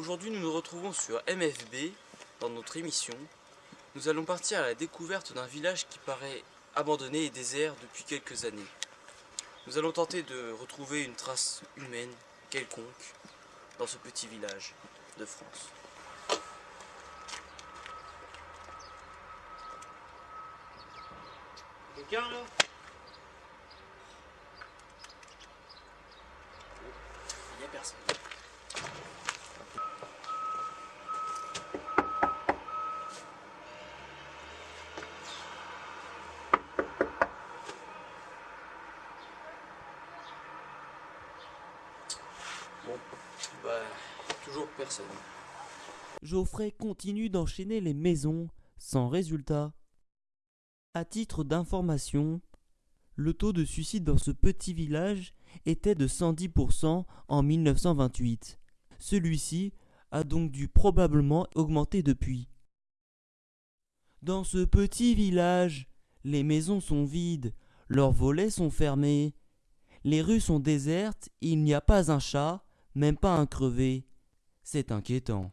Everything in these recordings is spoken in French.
aujourd'hui nous nous retrouvons sur MFB dans notre émission. Nous allons partir à la découverte d'un village qui paraît abandonné et désert depuis quelques années. Nous allons tenter de retrouver une trace humaine quelconque dans ce petit village de France. Quelqu'un là? Il n'y a personne. Bon, bah. Geoffrey continue d'enchaîner les maisons sans résultat. À titre d'information, le taux de suicide dans ce petit village était de 110% en 1928. Celui-ci a donc dû probablement augmenter depuis. Dans ce petit village, les maisons sont vides, leurs volets sont fermés, les rues sont désertes, il n'y a pas un chat, même pas un crevé. C'est inquiétant.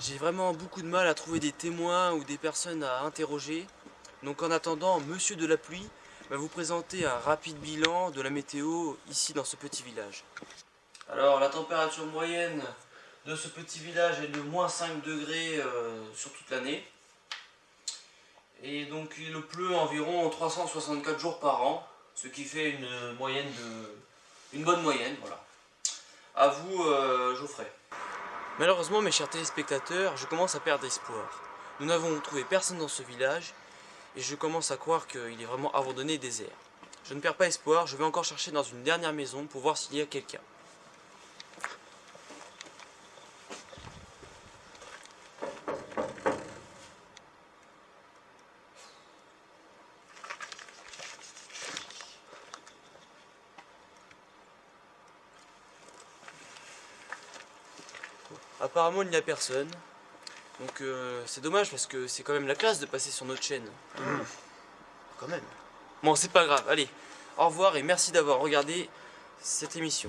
J'ai vraiment beaucoup de mal à trouver des témoins ou des personnes à interroger. Donc en attendant, Monsieur de la Pluie va vous présenter un rapide bilan de la météo ici dans ce petit village. Alors la température moyenne de ce petit village est de moins 5 degrés euh, sur toute l'année. Et donc il pleut environ 364 jours par an, ce qui fait une moyenne de. une bonne moyenne, voilà. À vous, euh, Geoffrey. Malheureusement, mes chers téléspectateurs, je commence à perdre espoir. Nous n'avons trouvé personne dans ce village et je commence à croire qu'il est vraiment abandonné et désert. Je ne perds pas espoir, je vais encore chercher dans une dernière maison pour voir s'il y a quelqu'un. Apparemment il n'y a personne. Donc euh, c'est dommage parce que c'est quand même la classe de passer sur notre chaîne. Quand même. Bon c'est pas grave, allez. Au revoir et merci d'avoir regardé cette émission.